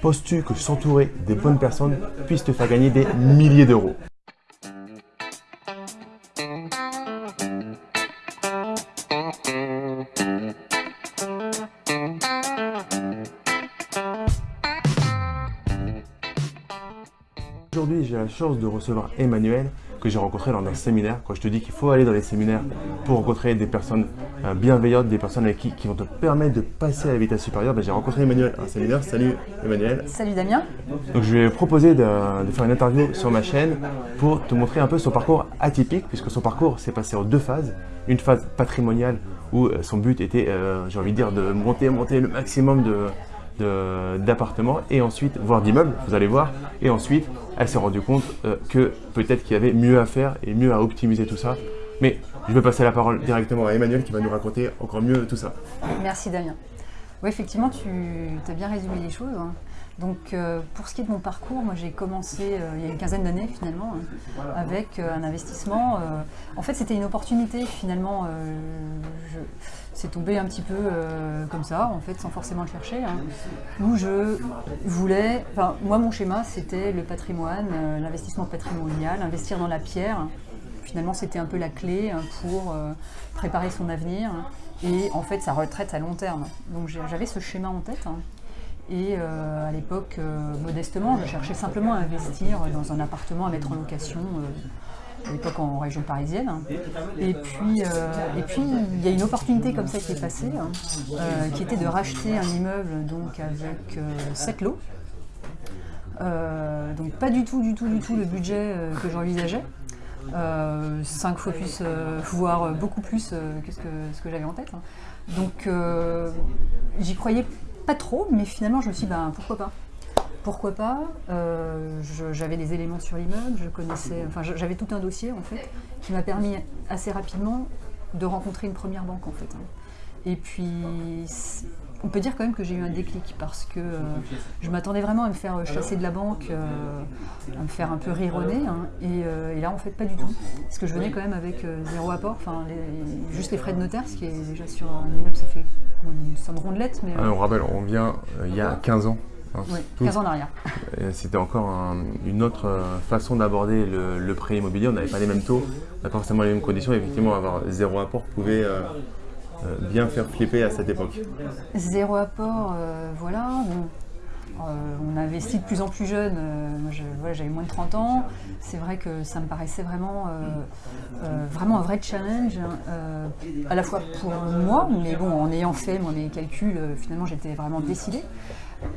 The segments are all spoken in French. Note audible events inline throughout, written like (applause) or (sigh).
Penses-tu que s'entourer des bonnes personnes puisse te faire gagner des milliers d'euros? Aujourd'hui, j'ai la chance de recevoir Emmanuel, que j'ai rencontré lors d'un séminaire. Quand je te dis qu'il faut aller dans les séminaires pour rencontrer des personnes bienveillantes, des personnes avec qui, qui vont te permettre de passer à la vitesse supérieure, ben, j'ai rencontré Emmanuel à un séminaire. Salut Emmanuel. Salut Damien. Donc je lui ai proposé de, de, faire une interview sur ma chaîne pour te montrer un peu son parcours atypique, puisque son parcours s'est passé en deux phases. Une phase patrimoniale où euh, son but était, euh, j'ai envie de dire, de monter, monter le maximum de, d'appartements et ensuite, voire d'immeubles, vous allez voir. Et ensuite, elle s'est rendue compte euh, que peut-être qu'il y avait mieux à faire et mieux à optimiser tout ça. Mais je vais passer la parole directement à Emmanuel qui va nous raconter encore mieux tout ça. Merci Damien. Oui, effectivement, tu as bien résumé les choses. Hein. Donc, euh, pour ce qui est de mon parcours, moi j'ai commencé euh, il y a une quinzaine d'années finalement, hein, avec euh, un investissement. En fait, c'était une opportunité finalement. C'est tombé un petit peu comme ça, en fait, sans forcément le chercher, hein, où je voulais. Enfin, moi, mon schéma, c'était le patrimoine, l'investissement patrimonial, investir dans la pierre. Finalement, c'était un peu la clé hein, pour préparer son avenir et en fait sa retraite à long terme. Donc j'avais ce schéma en tête. Et euh, à l'époque, euh, modestement, je cherchais simplement à investir dans un appartement à mettre en location, euh, à l'époque en région parisienne. Et puis, et puis, il y a une opportunité comme ça qui est passée, hein, qui était de racheter un immeuble donc, avec 7 lots. donc pas du tout, du tout, du tout le budget que j'envisageais. 5 fois plus, voire beaucoup plus que ce que, ce que j'avais en tête. Hein. Donc j'y croyais pas trop, mais finalement je me suis dit, ben, pourquoi pas pourquoi pas euh, J'avais des éléments sur l'immeuble, je connaissais, enfin j'avais tout un dossier en fait qui m'a permis assez rapidement de rencontrer une première banque en fait. Hein. Et puis on peut dire quand même que j'ai eu un déclic parce que euh, je m'attendais vraiment à me faire chasser de la banque, euh, à me faire un peu rire hein, et, là en fait pas du tout. Parce que je venais quand même avec zéro apport, enfin juste les frais de notaire, ce qui est déjà sur un immeuble ça fait une somme rondelette. Mais, ah, on rappelle, on vient il y a 15 ans. Hein, oui, 15 ans en arrière. C'était encore une autre façon d'aborder le, prêt immobilier. On n'avait pas les mêmes taux, on n'avait pas forcément les mêmes conditions. Effectivement, avoir zéro apport pouvait bien faire flipper à cette époque. Zéro apport, voilà. on investit de plus en plus jeune, j'avais moins de 30 ans, c'est vrai que ça me paraissait vraiment, vraiment un vrai challenge, à la fois pour moi, mais bon, en ayant fait moi, mes calculs, finalement j'étais vraiment décidée,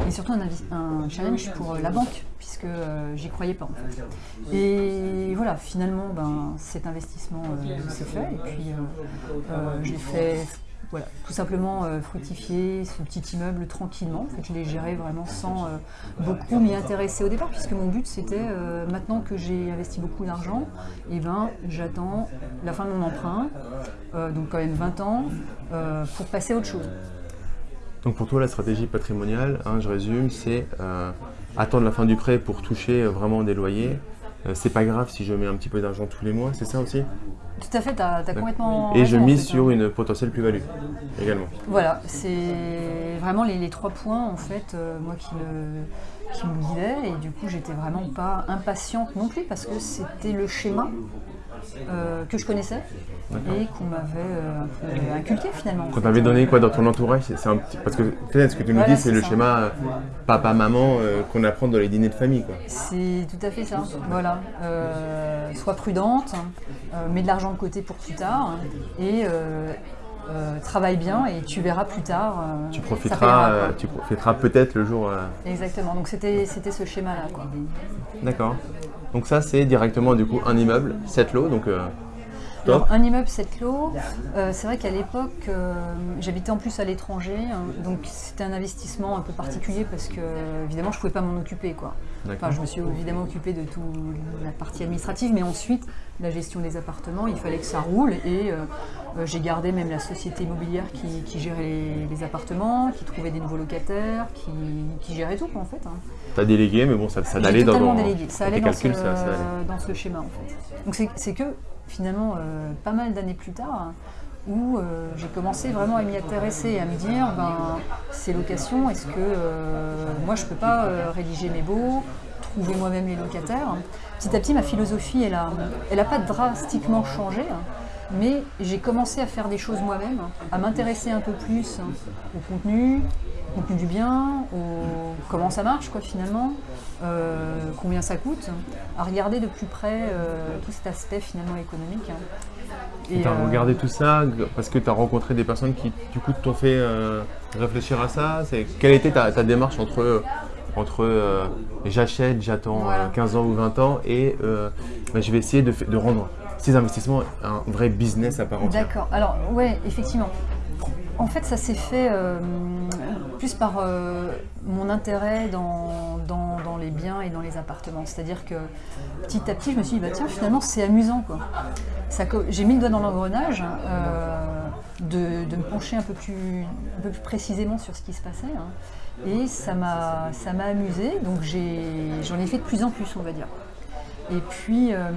et surtout un, challenge pour la banque, puisque j'y croyais pas en fait. Et voilà, finalement, ben, cet investissement s'est fait, et puis j'ai fait voilà, tout simplement euh, fructifier ce petit immeuble tranquillement. En fait, je l'ai géré vraiment sans euh, beaucoup m'y intéresser au départ, puisque mon but c'était, euh, maintenant que j'ai investi beaucoup d'argent, eh ben, j'attends la fin de mon emprunt, donc quand même 20 ans, pour passer à autre chose. Donc pour toi, la stratégie patrimoniale, hein, je résume, c'est attendre la fin du prêt pour toucher vraiment des loyers, euh, c'est pas grave si je mets un petit peu d'argent tous les mois, c'est ça aussi? Tout à fait, tu as, complètement. Et je mise sur hein. une potentielle plus-value également. Voilà, c'est vraiment les, trois points en fait, euh, moi qui me, qui me guidaient, et du coup j'étais vraiment pas impatiente non plus parce que c'était le schéma euh, que je connaissais et qu'on m'avait euh, inculqué finalement. Qu'on t'avait donné quoi dans ton entourage c'est un petit... Parce que peut-être ce que tu nous dis, c'est le schéma euh, papa-maman qu'on apprend dans les dîners de famille. C'est tout à fait ça. Voilà. sois prudente, mets de l'argent de côté pour plus tard et travaille bien et tu verras plus tard. tu profiteras, tu profiteras peut-être le jour. Exactement. Donc c'était ce schéma-là. D'accord. Donc ça, c'est directement du coup un immeuble, 7 lots. Donc, euh, un immeuble 7 lots, euh, c'est vrai qu'à l'époque, euh, j'habitais en plus à l'étranger, hein, donc c'était un investissement un peu particulier parce que évidemment je ne pouvais pas m'en occuper. Quoi. Enfin, je me suis évidemment occupé de toute la partie administrative, mais ensuite la gestion des appartements, il fallait que ça roule et j'ai gardé même la société immobilière qui, gérait les, appartements, qui trouvait des nouveaux locataires, qui, gérait tout en fait. Hein. Tu as délégué, mais bon, ça, ça allait dans, dans, délégué. Ça allait dans, ce, dans ce schéma en fait. Donc c'est que finalement, euh, pas mal d'années plus tard, où euh, j'ai commencé vraiment à m'y intéresser à me dire, ben, ces locations, est-ce que euh, moi je ne peux pas euh, rédiger mes baux, trouver moi-même les locataires Petit à petit, ma philosophie, elle n'a elle a pas drastiquement changé, hein, mais j'ai commencé à faire des choses moi-même, à m'intéresser un peu plus au contenu, au contenu du bien, au comment ça marche quoi finalement, combien ça coûte, à regarder de plus près tout cet aspect finalement économique. Hein. Tu as euh, regardé tout ça parce que tu as rencontré des personnes qui, du coup, t'ont fait euh, réfléchir à ça Quelle était ta, démarche entre, entre euh, j'achète, j'attends 15 ans ou 20 ans et bah, je vais essayer de, de, rendre ces investissements un vrai business à part entière D'accord. Alors, ouais, effectivement. En fait, ça s'est fait plus par mon intérêt dans, les biens et dans les appartements. C'est-à-dire que petit à petit, je me suis dit, bah, tiens, finalement, c'est amusant. quoi j'ai mis le doigt dans l'engrenage euh, de, me pencher un peu, plus, un peu plus précisément sur ce qui se passait. Hein. et ça m'a amusé, donc j'en ai, fait de plus en plus, on va dire. Et puis, euh,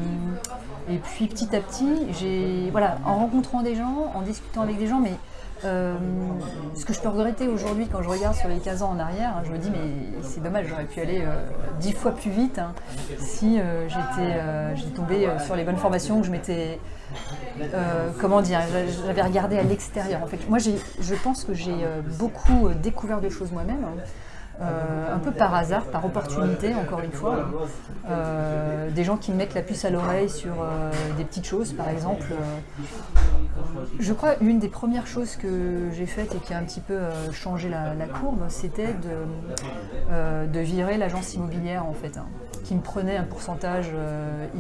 et puis petit à petit, voilà, en rencontrant des gens, en discutant avec des gens, mais euh, ce que je peux regretter aujourd'hui quand je regarde sur les 15 ans en arrière, je me dis mais c'est dommage, j'aurais pu aller euh, dix fois plus vite hein, si euh, j'étais tombé sur les bonnes formations, que je m'étais comment dire, j'avais regardé à l'extérieur. En fait, moi, je pense que j'ai beaucoup découvert de choses moi-même. Hein. Euh, un peu par hasard, par opportunité, encore une fois. Euh, des gens qui me mettent la puce à l'oreille sur euh, des petites choses, par exemple. je crois une des premières choses que j'ai faites et qui a un petit peu changé la, courbe, c'était de, de, virer l'agence immobilière, en fait, hein, qui me prenait un pourcentage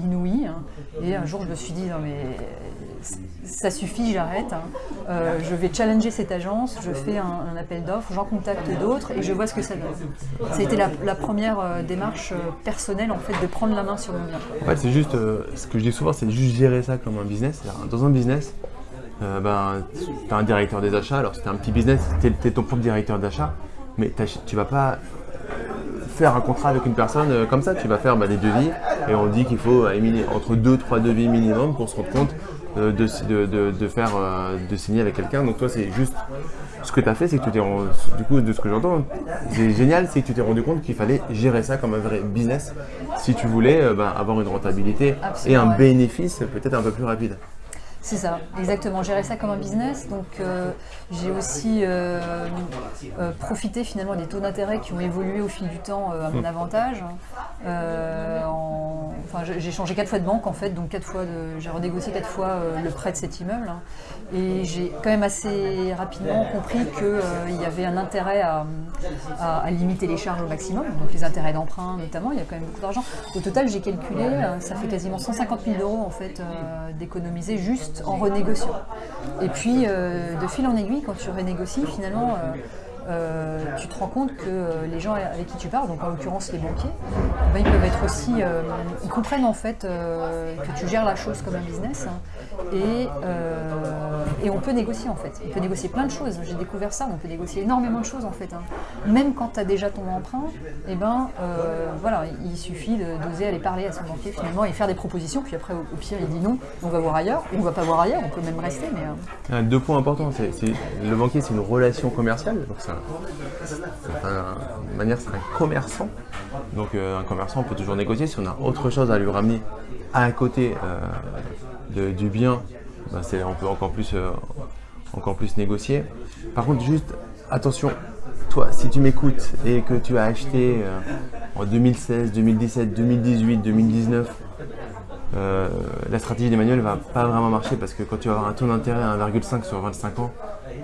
inouï. Hein. et un jour, je me suis dit, non mais ça suffit, j'arrête. Hein. Je vais challenger cette agence, je fais un, appel d'offres, j'en contacte d'autres et je vois ce que ça donne. Ça a été la, première euh, démarche euh, personnelle en fait de prendre la main sur mon bien. Ouais, c'est juste, ce que je dis souvent, c'est juste gérer ça comme un business. Dans un business, ben, tu as un directeur des achats, alors c'est un petit business, tu es, ton propre directeur d'achat, mais tu vas pas faire un contrat avec une personne comme ça, tu vas faire bah, des devis et on dit qu'il faut entre 2-3 devis minimum pour se rendre compte de, de, faire, euh, de signer avec quelqu'un. Donc toi, c'est juste ce que tu as fait, c'est que tu t'es du coup, de ce que j'entends, c'est génial, c'est que tu t'es rendu compte qu'il fallait gérer ça comme un vrai business si tu voulais euh, ben, avoir une rentabilité et un bénéfice peut-être un peu plus rapide. C'est ça, exactement. Gérer ça comme un business. Donc, euh, j'ai aussi euh, euh, profité finalement des taux d'intérêt qui ont évolué au fil du temps à mon hmm. avantage. Enfin, j'ai changé quatre fois de banque en fait, donc quatre fois j'ai renégocié quatre fois le prêt de cet immeuble. Hein. Et j'ai quand même assez rapidement compris qu'il y avait un intérêt à, limiter les charges au maximum, donc les intérêts d'emprunt notamment. Il y a quand même beaucoup d'argent. Au total, j'ai calculé, ça fait quasiment 150 000 euros en fait d'économiser juste en renégociant. Et puis, euh, de fil en aiguille, quand tu renégocies, finalement, euh, euh, tu te rends compte que les gens avec qui tu parles, donc en l'occurrence les banquiers, ben, ils peuvent être aussi, ils comprennent en fait que tu gères la chose comme un business hein, et, et, on peut négocier en fait. On peut négocier plein de choses. J'ai découvert ça. On peut négocier énormément de choses en fait. Hein. Même quand tu as déjà ton emprunt, eh ben voilà, il suffit d'oser aller parler à son banquier finalement et faire des propositions. Puis après, au, pire, il dit non, on va voir ailleurs, ou on va pas voir ailleurs. On peut même rester. Mais deux points importants. C'est le banquier, c'est une relation commerciale. Donc manière, c'est un commerçant. Donc euh, un commerçant, peut toujours négocier. Si on a autre chose à lui ramener à côté euh, du bien, ben, on peut encore plus, euh, encore plus négocier. Par contre, juste attention, toi, si tu m'écoutes et que tu as acheté en 2016, 2017, 2018, 2019, la stratégie d'Emmanuel va pas vraiment marcher parce que quand tu vas avoir un taux d'intérêt à 1,5 sur 25 ans,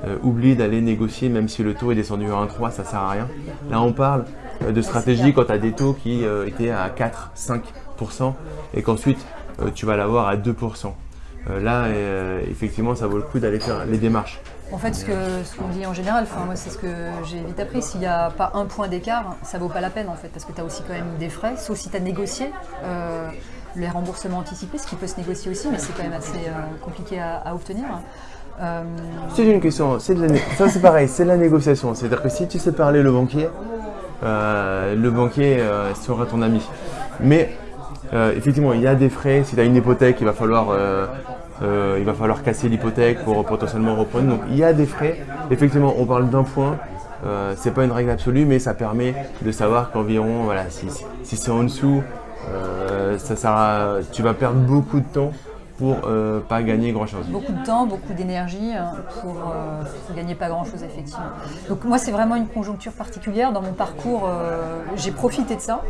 euh, oublie d'aller négocier même si le taux est descendu à 1,3, ça sert à rien. Là, on parle euh, de stratégie quand tu as des taux qui euh, étaient à 4, 5% et qu'ensuite tu vas l'avoir à 2%. là, effectivement, ça vaut le coup d'aller faire les démarches. En fait, ce qu'on dit en général, moi c'est ce que j'ai vite appris, s'il n'y a pas un point d'écart, ça vaut pas la peine en fait, parce que tu as aussi quand même des frais, sauf si tu as négocié les remboursements anticipés, ce qui peut se négocier aussi, mais c'est quand même assez compliqué à obtenir. Euh, c'est une question, ça c'est pareil, c'est la négociation. C'est-à-dire que si tu sais parler le banquier, euh, le banquier euh, sera ton ami. Mais effectivement, il y a des frais. Si tu as une hypothèque, il va falloir il va falloir casser l'hypothèque pour potentiellement reprendre. Donc il y a des frais. Effectivement, on parle d'un point. C'est pas une règle absolue, mais ça permet de savoir qu'environ, voilà, si, si c'est en dessous, ça tu vas perdre beaucoup de temps pour euh, pas gagner grand chose. Beaucoup de temps, beaucoup d'énergie hein, pour, euh, gagner pas grand chose effectivement. Donc moi c'est vraiment une conjoncture particulière dans mon parcours. Euh, j'ai profité de ça.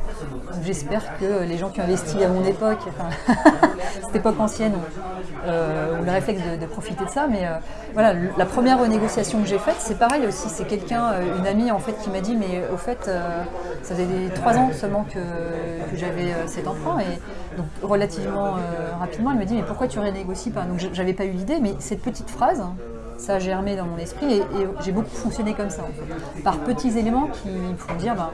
J'espère que les gens qui ont investi à mon époque, (laughs) cette époque ancienne, ont le réflexe de, profiter de ça. Mais voilà, la première renégociation que j'ai faite, c'est pareil aussi. C'est quelqu'un, une amie en fait, qui m'a dit mais au fait, ça faisait trois ans seulement que, j'avais cet enfant relativement rapidement, elle me dit mais pourquoi tu renégocies pas? Donc j'avais pas eu l'idée, mais cette petite phrase, ça a germé dans mon esprit et, j'ai beaucoup fonctionné comme ça, par petits éléments qui font dire, bah,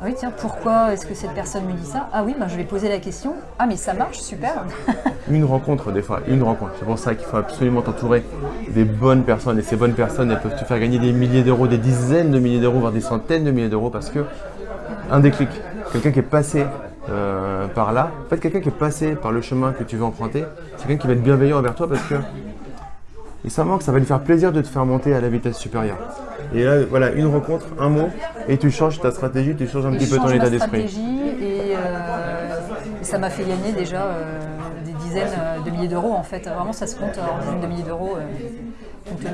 ah oui tiens, pourquoi est-ce que cette personne me dit ça? Ah oui, ben, je vais poser la question, ah mais ça marche, super. (laughs) Une rencontre des fois, une rencontre, c'est pour ça qu'il faut absolument t'entourer des bonnes personnes. Et ces bonnes personnes, elles peuvent te faire gagner des milliers d'euros, des dizaines de milliers d'euros, voire des centaines de milliers d'euros parce que un déclic, quelqu'un qui est passé euh, par là. En fait, quelqu'un qui est passé par le chemin que tu veux emprunter, c'est quelqu'un qui va être bienveillant envers toi parce que et ça manque, ça va lui faire plaisir de te faire monter à la vitesse supérieure. Et là, voilà, une rencontre, un mot, et tu changes ta stratégie, tu changes un petit peu ton état d'esprit. Et, euh, et, ça m'a fait gagner déjà euh, des dizaines de milliers d'euros en fait. Vraiment, ça se compte en dizaines de milliers d'euros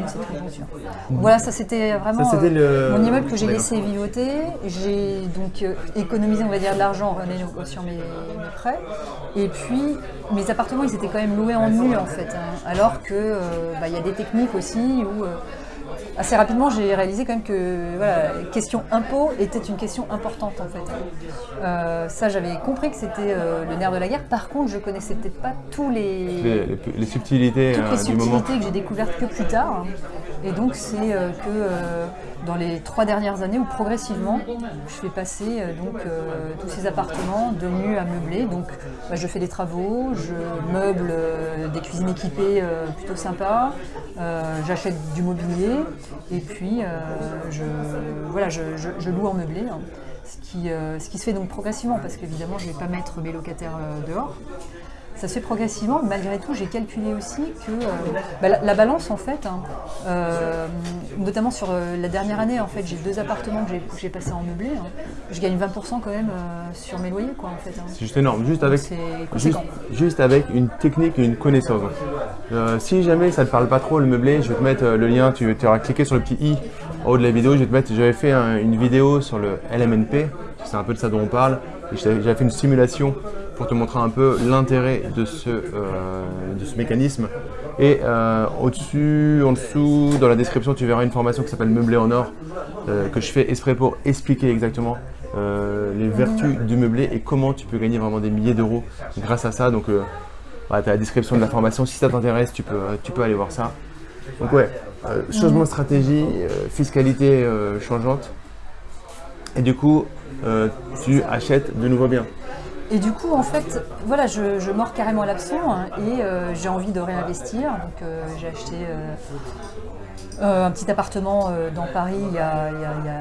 cette conjoncture. Voilà, ça c'était vraiment mon immeuble que j'ai laissé vivoter. J'ai donc économisé, on va dire, de l'argent en sur mes, mes, prêts. Et puis, mes appartements, ils étaient quand même loués en nu en fait. Hein. alors que bah, il y a des techniques aussi où assez rapidement, j'ai réalisé quand même que voilà, question impôt était une question importante en fait. Euh, ça, j'avais compris que c'était euh, le nerf de la guerre. Par contre, je connaissais peut-être pas tous les, les, subtilités, toutes les euh, subtilités que j'ai découvertes que plus tard. Et donc, c'est que dans les trois dernières années où progressivement, je fais passer donc tous ces appartements de nus à meubler. Donc, bah, je fais des travaux, je meuble des cuisines équipées plutôt sympas, j'achète du mobilier et puis, euh, je, voilà, je, loue en meublé, hein. ce, qui, euh, se fait donc progressivement, parce qu'évidemment, je ne vais pas mettre mes locataires euh, dehors ça se fait progressivement. Malgré tout, j'ai calculé aussi que euh, bah, la, balance, en fait, hein, euh, notamment sur euh, la dernière année, en fait, j'ai deux appartements que j'ai passés en meublé. Hein. je gagne 20% quand même sur mes loyers, quoi, en fait. Hein. C'est juste énorme. Juste avec, juste, avec une technique et une connaissance. si jamais ça ne te parle pas trop le meublé, je vais te mettre le lien. Tu, tu auras cliqué sur le petit i en haut de la vidéo. Je vais te mettre. J'avais fait une vidéo sur le LMNP. C'est un peu de ça dont on parle. J'avais fait une simulation pour te montrer un peu l'intérêt de, ce, euh, de ce mécanisme. Et euh, au-dessus, en dessous, dans la description, tu verras une formation qui s'appelle Meublé en or, euh, que je fais exprès pour expliquer exactement les vertus du meublé et comment tu peux gagner vraiment des milliers d'euros grâce à ça. Donc, tu as la description de la formation. Si ça t'intéresse, tu peux, tu peux aller voir ça. Donc ouais, changement de stratégie, fiscalité changeante. Et du coup, tu achètes de nouveaux biens. Et du coup, en fait, voilà, je, mords carrément l'absent hein, et euh, j'ai envie de réinvestir. Donc, euh, j'ai acheté euh, un petit appartement dans Paris il y, a,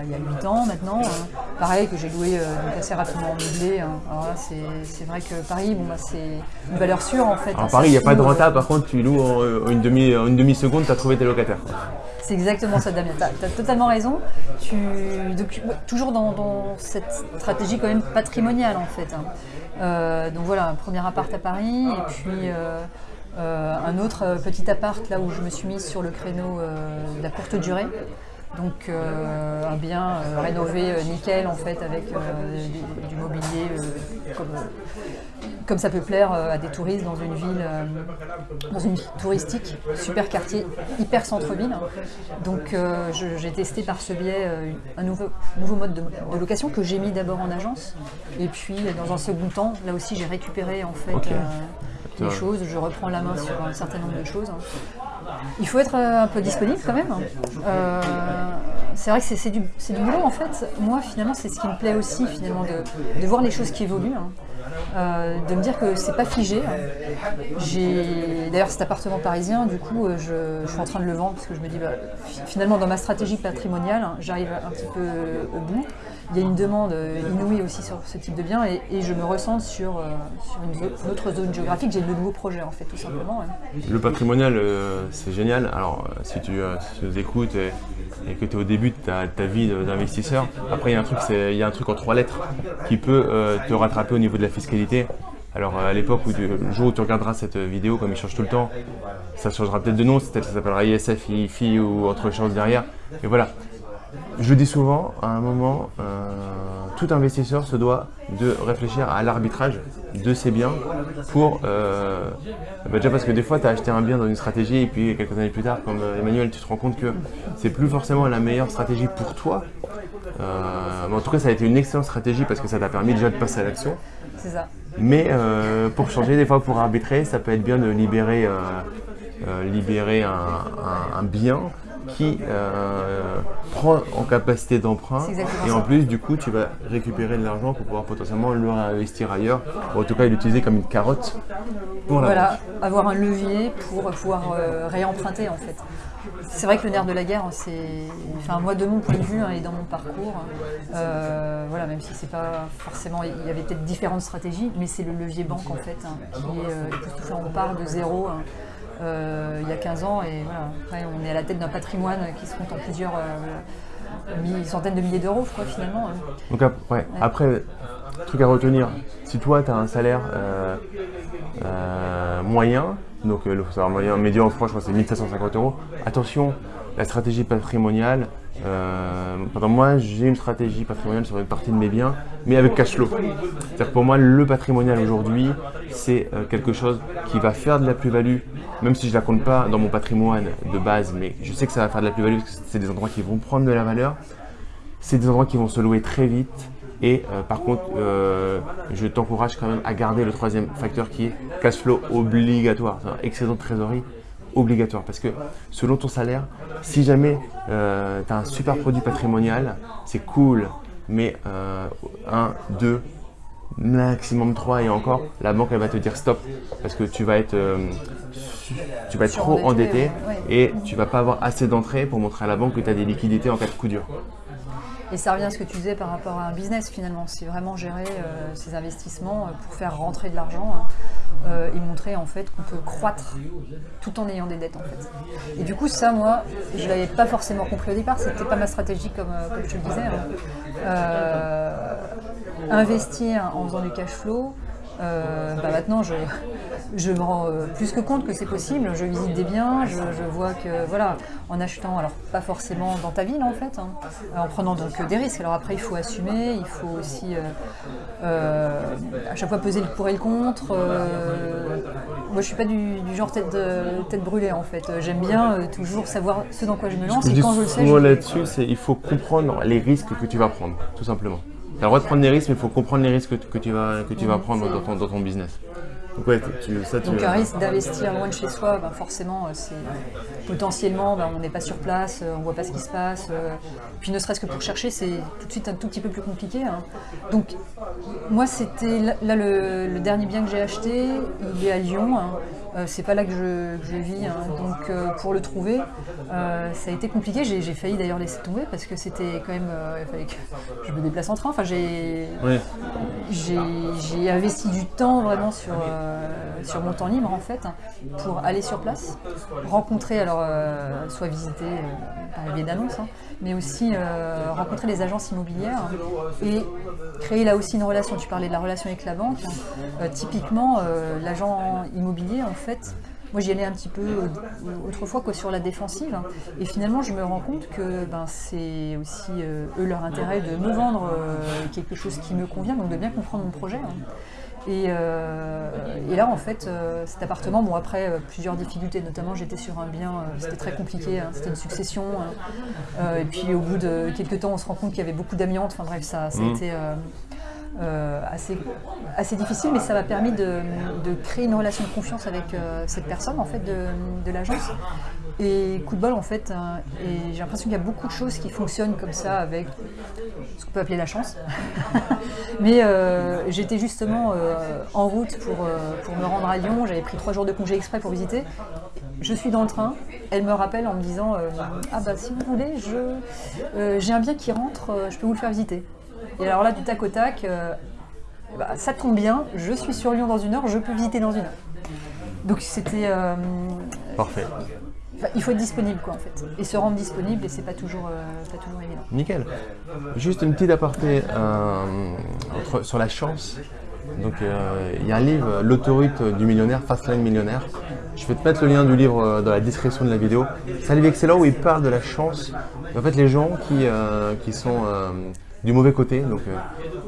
il, 8 ans maintenant. Hein. Pareil, que j'ai loué assez rapidement en meublé. Hein. C'est vrai que Paris, bon, bah, c'est une valeur sûre en fait. Alors, Paris, il n'y a pas de rentable. Par contre, tu loues en une demi-seconde, demi tu as trouvé tes locataires. C'est exactement ça, Damien. Tu as, totalement raison. Tu, toujours dans, cette stratégie quand même patrimoniale, en fait. Hein. Euh, donc voilà, un premier appart à Paris, et puis euh, euh, un autre petit appart là où je me suis mise sur le créneau de la courte durée. Donc un bien rénové nickel en fait avec du, mobilier comme, comme ça peut plaire euh, à des touristes dans une ville, euh, dans une touristique, super quartier, hyper centre-ville. Donc euh, j'ai testé par ce biais un nouveau, nouveau mode de, location que j'ai mis d'abord en agence. Et puis dans un second temps, là aussi j'ai récupéré en fait les choses, je reprends la main sur un certain nombre de choses. Il faut être un peu disponible quand même. c'est vrai que c'est du, du, boulot en fait. Moi finalement c'est ce qui me plaît aussi finalement de, de voir les choses qui évoluent. Hein. Euh, de me dire que c'est pas figé. J'ai d'ailleurs cet appartement parisien, du coup, euh, je, suis en train de le vendre parce que je me dis, bah, finalement, dans ma stratégie patrimoniale, hein, j'arrive un petit peu au bout. il y a une demande inouïe aussi sur ce type de bien et, je me ressens sur, une, autre zone géographique. J'ai de nouveaux projets en fait, tout simplement. Le patrimonial, c'est génial. Alors, si tu, nous écoutes et, que tu es au début de ta, vie d'investisseur, après, il y, a un truc, il y a un truc en trois lettres qui peut te rattraper au niveau de la fiscalité. Alors à l'époque, où le jour où tu regarderas cette vidéo, comme il change tout le temps, ça changera peut-être de nom, peut-être ça s'appellera ISF, IFI ou autre chose derrière. Mais voilà, je dis souvent, à un moment, euh, tout investisseur se doit de réfléchir à l'arbitrage de ses biens pour... Euh, bah déjà parce que des fois, tu as acheté un bien dans une stratégie et puis quelques années plus tard, comme euh, Emmanuel, tu te rends compte que c'est plus forcément la meilleure stratégie pour toi. mais en tout cas, ça a été une excellente stratégie parce que ça t'a permis déjà de passer à l'action. C'est ça. Mais euh, pour changer, des fois pour arbitrer, ça peut être bien de libérer, euh, euh, libérer un, bien qui prend en capacité d'emprunt et en plus du coup tu vas récupérer de l'argent pour pouvoir potentiellement le réinvestir ailleurs ou en tout cas l'utiliser comme une carotte pour Voilà, avoir un levier pour pouvoir réemprunter en fait. C'est vrai que le nerf de la guerre, c'est, enfin moi de mon point de vue hein, et dans mon parcours, euh, voilà, même si c'est pas forcément, il y avait peut-être différentes stratégies, mais c'est le levier banque en fait hein, qui est euh, On part de zéro hein, euh, il y a 15 ans et voilà, après on est à la tête d'un patrimoine qui se compte en plusieurs centaines de milliers d'euros, quoi, finalement. Donc ouais. après, truc à retenir, si toi tu as un salaire moyen, donc euh, le salaire moyen médian en France, je crois c'est 1750 euros. Attention, la stratégie patrimoniale, euh, moi j'ai une stratégie patrimoniale sur une partie de mes biens, mais avec cash flow. C'est-à-dire pour moi le patrimonial aujourd'hui, c'est euh, quelque chose qui va faire de la plus-value, même si je ne la compte pas dans mon patrimoine de base, mais je sais que ça va faire de la plus-value parce que c'est des endroits qui vont prendre de la valeur. C'est des endroits qui vont se louer très vite, et euh, par contre, euh, je t'encourage quand même à garder le troisième facteur qui est cash flow obligatoire, excédent de trésorerie obligatoire. Parce que selon ton salaire, si jamais euh, tu as un super produit patrimonial, c'est cool, mais 1, 2, maximum 3 et encore, la banque elle va te dire stop parce que tu vas être, tu vas être trop endetté et tu vas pas avoir assez d'entrée pour montrer à la banque que tu as des liquidités en cas de coup dur. Et ça revient à ce que tu disais par rapport à un business finalement, c'est vraiment gérer euh, ses investissements euh, pour faire rentrer de l'argent hein, euh, et montrer en fait qu'on peut croître tout en ayant des dettes en fait. Et du coup ça moi, je l'avais pas forcément compris au départ, c'était pas ma stratégie comme, comme je le disais. Hein. investir en faisant du cash flow, euh, bah maintenant, je, je, me rends euh, plus que compte que c'est possible. Je visite des biens, je, vois que, voilà, en achetant, alors pas forcément dans ta ville en fait, hein, en prenant donc des risques. Alors après, il faut assumer, il faut aussi euh, à chaque fois peser le pour et le contre. moi, je suis pas du, genre tête, tête brûlée en fait. J'aime bien toujours savoir ce dans quoi je me lance. et quand je le sais, là-dessus, c'est il faut comprendre les risques que tu vas prendre, tout simplement. Tu as le droit de prendre des risques, mais il faut comprendre les risques que, tu vas, que tu vas prendre dans ton, dans ton business. Donc, ouais, tu, ça, tu, Donc un risque d'investir loin de chez soi, ben, forcément, euh, c'est potentiellement, ben, on n'est pas sur place, euh, on ne voit pas ce qui se passe. Euh, puis ne serait-ce que pour chercher, c'est tout de suite un tout petit peu plus compliqué. Hein. Donc moi, c'était là, le, dernier bien que j'ai acheté, il est à Lyon. Hein. Euh, c'est pas là que je, vis, hein. donc euh, pour le trouver, euh, ça a été compliqué. J'ai failli d'ailleurs laisser tomber parce que c'était quand même, il fallait que je me déplace en train. Enfin, j'ai investi du temps vraiment sur, sur mon temps libre en fait pour aller sur place, rencontrer alors soit visiter par le biais d'annonces, hein, mais aussi rencontrer les agences immobilières et créer là aussi une relation. Tu parlais de la relation avec la banque. Hein. typiquement, l'agent immobilier en fait, moi j'y allais un petit peu autrefois quoi, sur la défensive. Hein. et finalement, je me rends compte que ben, c'est aussi euh, eux leur intérêt de me vendre euh, quelque chose qui me convient, donc de bien comprendre mon projet. Hein. Euh, et, là, en fait, cet appartement, bon, après plusieurs difficultés, notamment j'étais sur un bien, c'était très compliqué, hein, c'était une succession. et puis au bout de quelques temps, on se rend compte qu'il y avait beaucoup d'amiante. Enfin bref, ça, ça a mmh. été euh, assez, assez difficile, mais ça m'a permis de, créer une relation de confiance avec euh, cette personne en fait de, l'agence. Et coup de bol en fait, hein, et j'ai l'impression qu'il y a beaucoup de choses qui fonctionnent comme ça avec ce qu'on peut appeler la chance. (laughs) mais euh, j'étais justement en route pour, pour me rendre à Lyon, j'avais pris trois jours de congé exprès pour visiter. Je suis dans le train, elle me rappelle en me disant Ah bah si vous voulez, j'ai un bien qui rentre, je peux vous le faire visiter. Et alors là, du tac au tac, euh, bah, ça tombe bien, je suis sur Lyon dans une heure, je peux visiter dans une heure. Donc c'était... euh, Parfait. enfin, il faut être disponible quoi en fait. Et se rendre disponible et c'est pas toujours, euh, pas toujours évident. Nickel. Juste une petite aparté entre- sur la chance. Donc, il y a un livre, L'autoroute du millionnaire, Fastlane Millionnaire. Je vais te mettre le lien du livre dans la description de la vidéo. C'est un livre excellent où il parle de la chance. En fait, les gens qui, qui sont du mauvais côté, donc euh,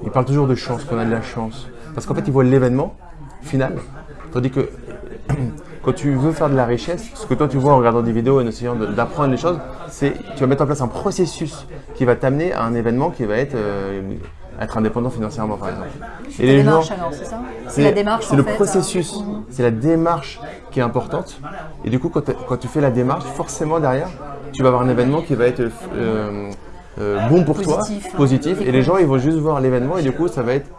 ils parlent toujours de chance, qu'on a de la chance. Parce qu'en fait, ils voient l'événement final. Tandis que (clears throat) quand tu veux faire de la richesse, ce que toi tu vois en regardant des vidéos et en essayant d'apprendre les choses, c'est tu vas mettre en place un processus qui va t'amener à un événement qui va être, euh, être indépendant financièrement par exemple. Et La démarche alors, c'est ça C'est la démarche c'est le fait, processus, euh, mhm. c'est la démarche qui est importante. Et du coup, quand, quand tu fais la démarche, forcément derrière, tu vas avoir un événement qui va être euh, bon pour Positif. toi, positif. Et les gens, ils vont juste voir l'événement et du coup, ça va être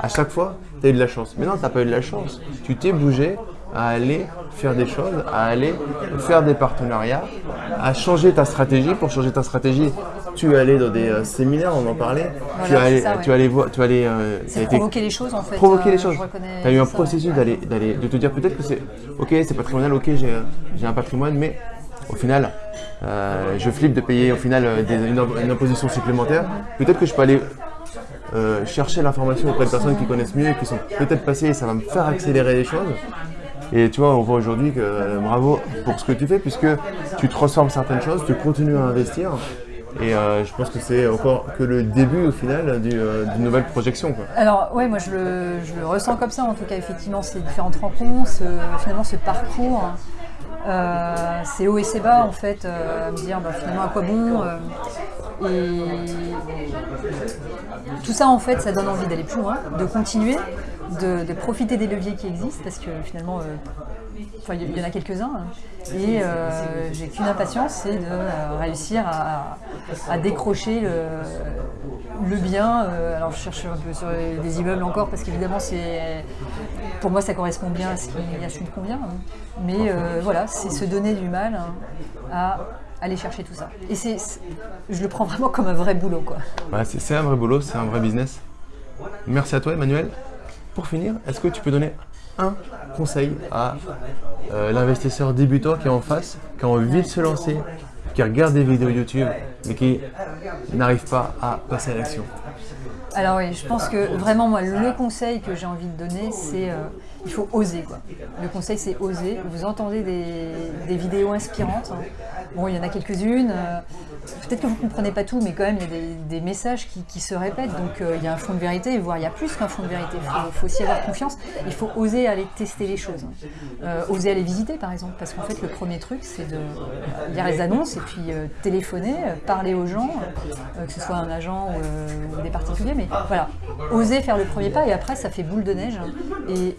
à chaque fois, tu as eu de la chance. Mais non, tu n'as pas eu de la chance. Tu t'es bougé à aller faire des choses, à aller faire des partenariats, à changer ta stratégie. Pour changer ta stratégie, tu es allé dans des euh, séminaires, on en parlait. tu, Voilà, es allé, ça, ouais. tu es allé voir, tu es allé, euh, t'as été- provoquer les choses en fait. provoquer euh, les choses. Tu as eu un ça, ouais. processus d'aller, d'aller, de te dire peut-être que c'est ok, c'est patrimonial, ok, j'ai, j'ai un patrimoine, mais au final, euh, je flippe de payer au final euh, une, imposition supplémentaire. Peut-être que je peux aller euh, chercher l'information auprès de personnes qui connaissent mieux qui sont peut-être passées et ça va me faire accélérer les choses. Et tu vois, on voit aujourd'hui que bravo pour ce que tu fais puisque tu transformes certaines choses, tu continues à investir. Et je pense que c'est encore que le début au final du, d'une nouvelle projection. Alors ouais, moi je le, ressens comme ça en tout cas, effectivement, ces différentes rencontres, finalement ce parcours, euh, c'est haut et c'est bas en fait, euh, à me dire bah, finalement à quoi bon. euh, et tout ça en fait, ça donne envie d'aller plus loin, de continuer, de, profiter des leviers qui existent parce que finalement, il y en a quelques-uns. hein. Et j'ai qu'une impatience, c'est de réussir à, à décrocher le, le bien. alors je cherche un peu sur des immeubles encore parce qu'évidemment c'est pour moi ça correspond bien à ce qui, à ce qui me hein. Mais euh, voilà, c'est se donner du mal hein, à aller chercher tout ça. Et c'est, je le prends vraiment comme un vrai boulot quoi. C'est un vrai boulot, c'est un vrai business. Merci à toi, Emmanuel. Pour finir, est-ce que tu peux donner un conseil à euh, l'investisseur débutant qui est en face, qui a envie de se lancer, qui regarde des vidéos YouTube, mais qui n'arrive pas à passer à l'action? Alors oui, je pense que vraiment moi le conseil que j'ai envie de donner c'est euh, il faut oser quoi. Le conseil c'est oser. Vous entendez des, vidéos inspirantes. hein. Bon il y en a quelques-unes. euh, Peut-être que vous ne comprenez pas tout, mais quand même il y a des, messages qui, se répètent. Donc euh, il y a un fond de vérité, voire il y a plus qu'un fond de vérité. Il faut, aussi avoir confiance. Il faut oser aller tester les choses. hein. Euh, oser aller visiter par exemple. Parce qu'en fait le premier truc c'est de lire les annonces et puis téléphoner, parler aux gens, que ce soit un agent ou, des particuliers. Mais voilà, oser faire le premier pas et après ça fait boule de neige. hein. Et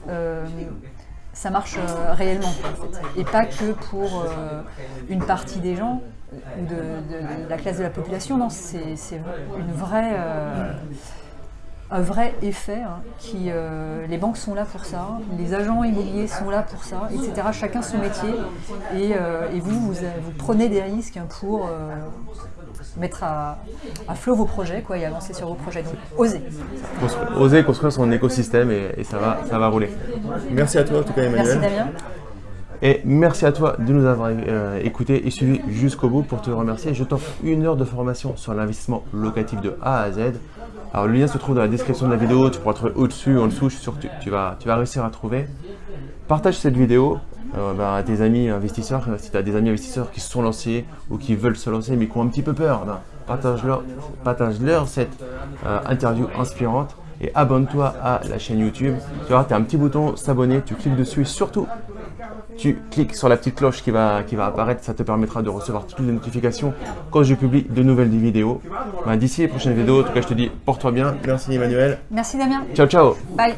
ça marche euh, réellement. Et pas que pour euh, une partie des gens ou de, la classe de la population. Non, c'est c'est une vraie, euh, un vrai effet hein, qui euh, les banques sont là pour ça, les agents immobiliers sont là pour ça, etc. Chacun son métier et, euh, et vous, vous, vous prenez des risques pour euh, mettre à, à flot vos projets quoi, et avancer sur vos projets. Donc osez. Construire- Oser construire son écosystème et, et ça, va, ça va rouler. Merci à toi en tout cas, Emmanuel. Merci Damien. Et merci à toi de nous avoir euh, écoutés et suivis jusqu'au bout pour te remercier. Je t'offre une heure de formation sur l'investissement locatif de A à Z. Alors le lien se trouve dans la description de la vidéo, tu pourras trouver au-dessus, en dessous, je suis sûr que tu, vas, réussir à trouver. Partage cette vidéo euh, bah, à tes amis investisseurs, si tu as des amis investisseurs qui se sont lancés ou qui veulent se lancer mais qui ont un petit peu peur, ben, partage-leur partage-leur cette euh, interview inspirante et abonne-toi à la chaîne YouTube. Tu vois, tu as un petit bouton s'abonner, tu cliques dessus et surtout tu cliques sur la petite cloche qui va, qui va apparaître, ça te permettra de recevoir toutes les notifications quand je publie de nouvelles vidéos. Ben, D'ici les prochaines vidéos, en tout cas je te dis porte-toi bien. Merci Emmanuel. Merci Damien. Ciao ciao Bye.